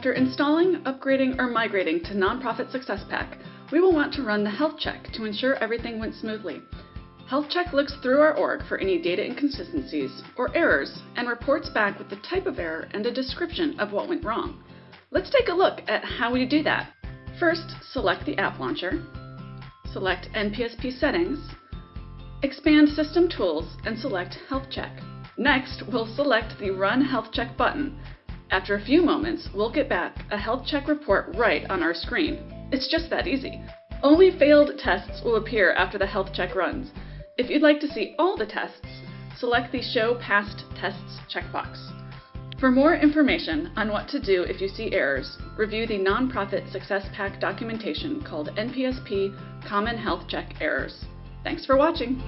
After installing, upgrading, or migrating to Nonprofit Success Pack, we will want to run the health check to ensure everything went smoothly. Health check looks through our org for any data inconsistencies or errors and reports back with the type of error and a description of what went wrong. Let's take a look at how we do that. First, select the app launcher, select NPSP settings, expand System Tools and select Health Check. Next, we'll select the Run Health Check button. After a few moments, we'll get back a health check report right on our screen. It's just that easy. Only failed tests will appear after the health check runs. If you'd like to see all the tests, select the Show Passed Tests checkbox. For more information on what to do if you see errors, review the Nonprofit Success Pack documentation called NPSP Common Health Check Errors. Thanks for watching!